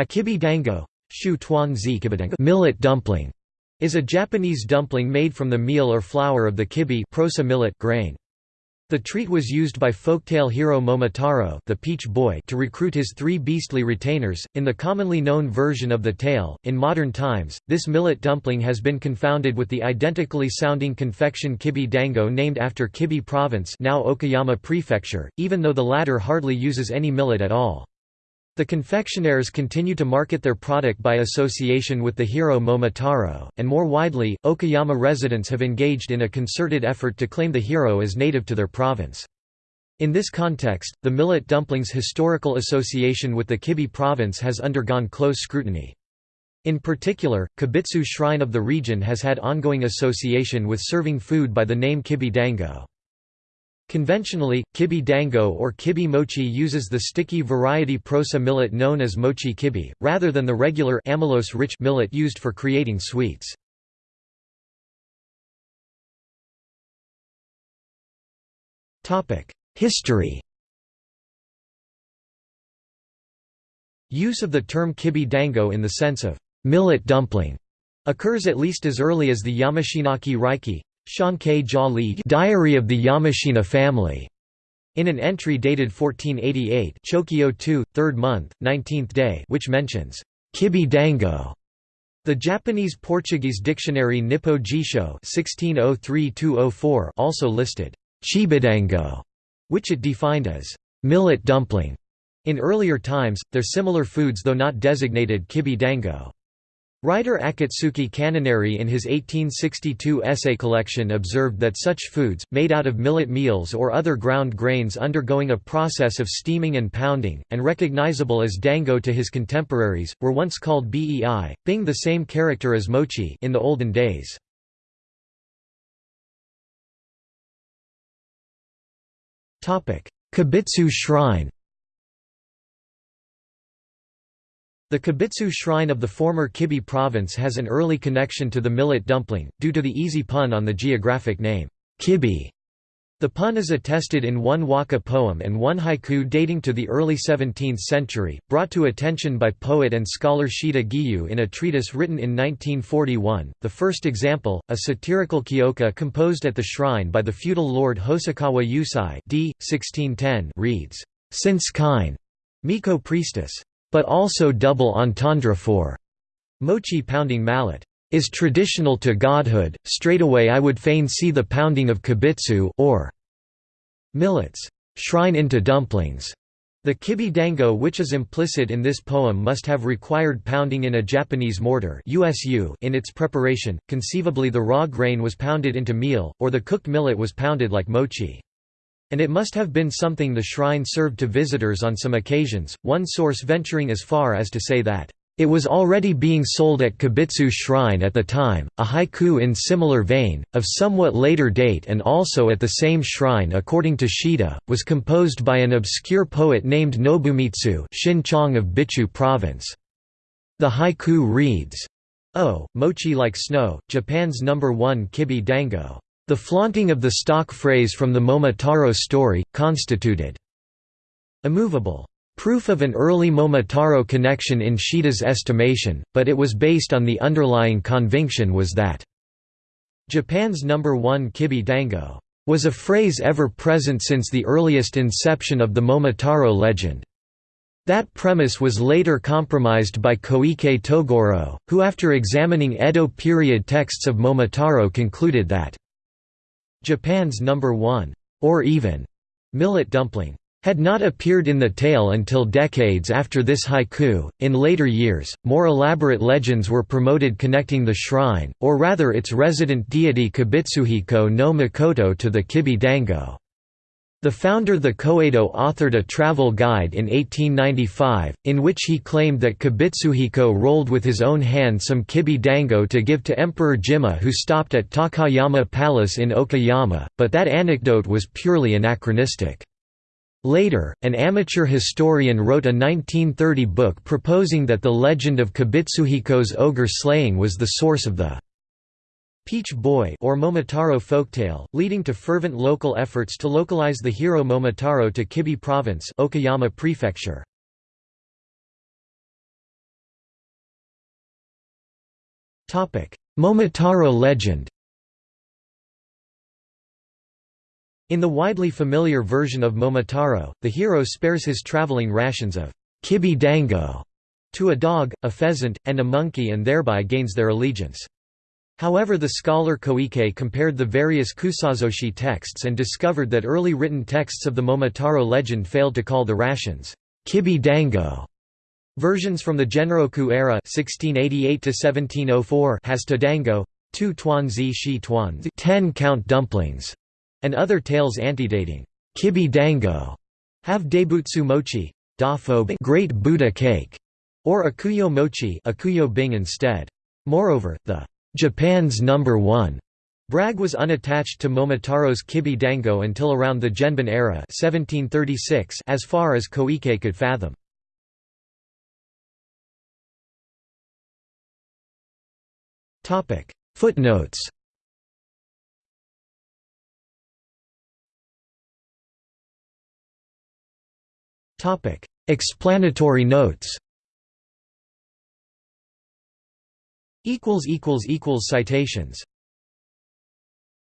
A kibi dango millet dumpling is a Japanese dumpling made from the meal or flour of the kibi millet grain. The treat was used by folktale hero Momotaro the Peach Boy to recruit his three beastly retainers. In the commonly known version of the tale, in modern times, this millet dumpling has been confounded with the identically sounding confection kibi dango named after Kibi Province now Okayama Prefecture, even though the latter hardly uses any millet at all. The confectioners continue to market their product by association with the hero Momotaro, and more widely, Okayama residents have engaged in a concerted effort to claim the hero as native to their province. In this context, the millet dumpling's historical association with the Kibi province has undergone close scrutiny. In particular, Kibitsu Shrine of the region has had ongoing association with serving food by the name Kibi Dango. Conventionally, kibi dango or kibi mochi uses the sticky variety proso millet known as mochi kibi, rather than the regular amylose-rich millet used for creating sweets. History Use of the term kibi dango in the sense of millet dumpling occurs at least as early as the Yamashinake Raiki, Diary of the Yamashina family. In an entry dated 1488 Chokyo 2, 3rd month, 19th day which mentions, Kibi Dango. The Japanese-Portuguese dictionary Nippo Jisho 1603-204 also listed, Chibidango, which it defined as, millet dumpling. In earlier times, their similar foods though not designated kibi dango. Writer Akatsuki Kanenari in his 1862 essay collection observed that such foods, made out of millet meals or other ground grains undergoing a process of steaming and pounding, and recognizable as dango to his contemporaries, were once called bei, being the same character as mochi in the olden days. Kibitsu shrine The Kibitsu shrine of the former Kibi province has an early connection to the millet dumpling, due to the easy pun on the geographic name, Kibi. The pun is attested in one waka poem and one haiku dating to the early 17th century, brought to attention by poet and scholar Shida Giyu in a treatise written in 1941. The first example, a satirical kyoka composed at the shrine by the feudal lord Hosokawa Yusai d. 1610 reads, Since kine, Miko priestess, but also double entendre for mochi pounding mallet is traditional to godhood, straightaway I would fain see the pounding of kibitsu or millets shrine into dumplings. The kibi dango which is implicit in this poem must have required pounding in a Japanese mortar USU in its preparation, conceivably the raw grain was pounded into meal, or the cooked millet was pounded like mochi. And it must have been something the shrine served to visitors on some occasions, one source venturing as far as to say that, "...it was already being sold at Kibitsu Shrine at the time." A haiku in similar vein, of somewhat later date and also at the same shrine according to Shida, was composed by an obscure poet named Nobumitsu Shin Chong of Bitchu Province. The haiku reads, Oh, mochi like snow, Japan's number one kibi dango. The flaunting of the stock phrase from the Momotaro story, constituted immovable proof of an early Momotaro connection in Shida's estimation, but it was based on the underlying conviction was that Japan's number one kibi dango was a phrase ever present since the earliest inception of the Momotaro legend. That premise was later compromised by Koike Togoro, who after examining Edo period texts of Momotaro concluded that Japan's number one, or even, millet dumpling had not appeared in the tale until decades after this haiku. In later years, more elaborate legends were promoted connecting the shrine, or rather its resident deity Kibitsuhiko no Mikoto to the Kibi Dango. The founder the Koedo authored a travel guide in 1895, in which he claimed that Kibitsuhiko rolled with his own hand some kibi dango to give to Emperor Jimmu who stopped at Takayama Palace in Okayama, but that anecdote was purely anachronistic. Later, an amateur historian wrote a 1930 book proposing that the legend of Kibitsuhiko's ogre slaying was the source of the Peach Boy or Momotaro folktale, leading to fervent local efforts to localize the hero Momotaro to Kibi Province Okayama Prefecture. Momotaro legend In the widely familiar version of Momotaro, the hero spares his traveling rations of kibi dango to a dog, a pheasant, and a monkey and thereby gains their allegiance. However the scholar Koike compared the various kusazoshi texts and discovered that early written texts of the Momotaro legend failed to call the rations kibi dango. Versions from the Genroku era 1688 has dango, two tuanzi shi tuan ten count dumplings, and other tales antedating kibi dango have daibutsu mochi, great Buddha cake, or akuyo mochi akuyo bing instead. Moreover, the Japan's number one. Brag was unattached to Momotaro's Kibi Dango until around the Genbun era 1736 as far as Koike could fathom. Footnotes. Explanatory notes Citations